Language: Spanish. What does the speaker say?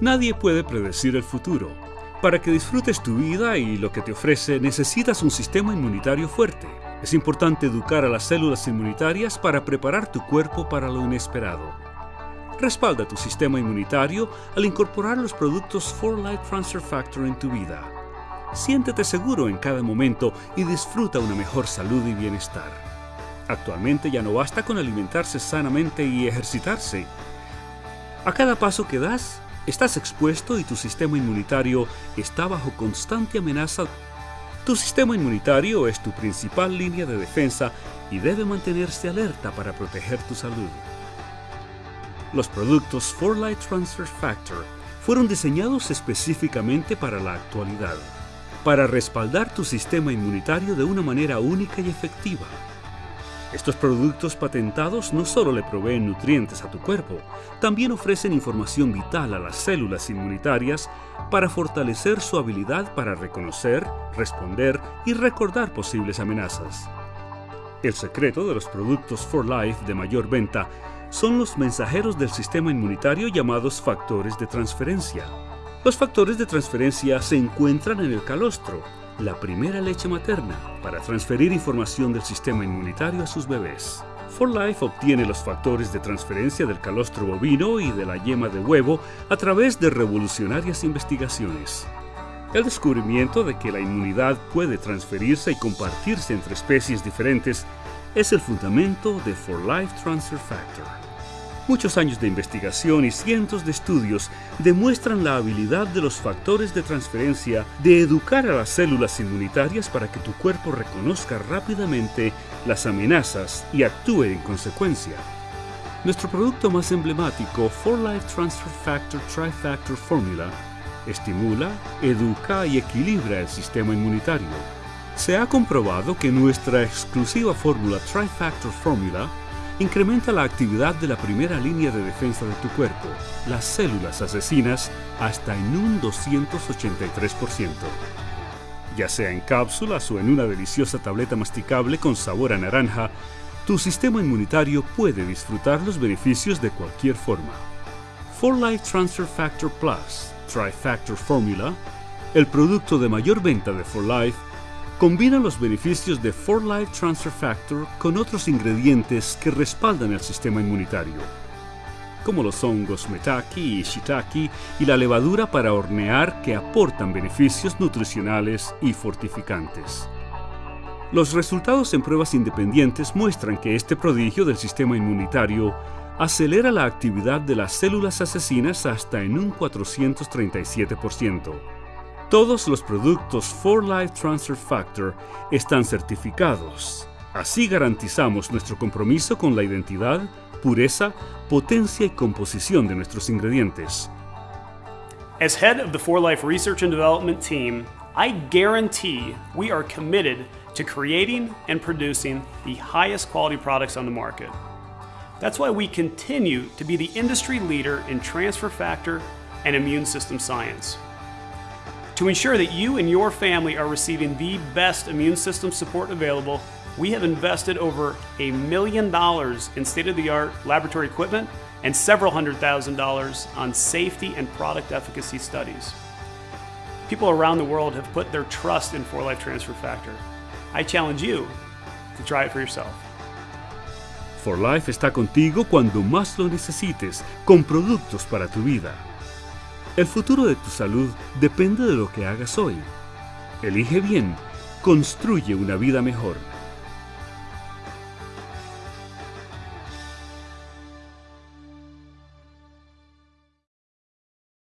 Nadie puede predecir el futuro. Para que disfrutes tu vida y lo que te ofrece, necesitas un sistema inmunitario fuerte. Es importante educar a las células inmunitarias para preparar tu cuerpo para lo inesperado. Respalda tu sistema inmunitario al incorporar los productos 4Life Transfer Factor en tu vida. Siéntete seguro en cada momento y disfruta una mejor salud y bienestar. Actualmente ya no basta con alimentarse sanamente y ejercitarse. A cada paso que das, estás expuesto y tu sistema inmunitario está bajo constante amenaza. Tu sistema inmunitario es tu principal línea de defensa y debe mantenerse alerta para proteger tu salud. Los productos 4Light Transfer Factor fueron diseñados específicamente para la actualidad, para respaldar tu sistema inmunitario de una manera única y efectiva. Estos productos patentados no solo le proveen nutrientes a tu cuerpo, también ofrecen información vital a las células inmunitarias para fortalecer su habilidad para reconocer, responder y recordar posibles amenazas. El secreto de los productos 4Life de mayor venta son los mensajeros del sistema inmunitario llamados factores de transferencia. Los factores de transferencia se encuentran en el calostro, la primera leche materna, para transferir información del sistema inmunitario a sus bebés. For Life obtiene los factores de transferencia del calostro bovino y de la yema de huevo a través de revolucionarias investigaciones. El descubrimiento de que la inmunidad puede transferirse y compartirse entre especies diferentes es el fundamento de For Life Transfer Factor. Muchos años de investigación y cientos de estudios demuestran la habilidad de los factores de transferencia de educar a las células inmunitarias para que tu cuerpo reconozca rápidamente las amenazas y actúe en consecuencia. Nuestro producto más emblemático, 4Life Transfer Factor Trifactor Formula, estimula, educa y equilibra el sistema inmunitario. Se ha comprobado que nuestra exclusiva fórmula Trifactor Formula incrementa la actividad de la primera línea de defensa de tu cuerpo, las células asesinas, hasta en un 283%. Ya sea en cápsulas o en una deliciosa tableta masticable con sabor a naranja, tu sistema inmunitario puede disfrutar los beneficios de cualquier forma. 4Life Transfer Factor Plus, Trifactor Formula, el producto de mayor venta de 4Life, combina los beneficios de 4Life Transfer Factor con otros ingredientes que respaldan el sistema inmunitario, como los hongos metaki y shiitake y la levadura para hornear que aportan beneficios nutricionales y fortificantes. Los resultados en pruebas independientes muestran que este prodigio del sistema inmunitario acelera la actividad de las células asesinas hasta en un 437%. Todos los productos For Life Transfer Factor están certificados. Así garantizamos nuestro compromiso con la identidad, pureza, potencia y composición de nuestros ingredientes. As head of the For Life Research and Development team, I guarantee we are committed to creating and producing the highest quality products on the market. That's why we continue to be the industry leader in transfer factor and immune system science. To ensure that you and your family are receiving the best immune system support available, we have invested over a million dollars in state-of-the-art laboratory equipment and several hundred thousand dollars on safety and product efficacy studies. People around the world have put their trust in 4Life Transfer Factor. I challenge you to try it for yourself. 4Life está contigo cuando más lo necesites, con productos para tu vida. El futuro de tu salud depende de lo que hagas hoy. Elige bien, construye una vida mejor.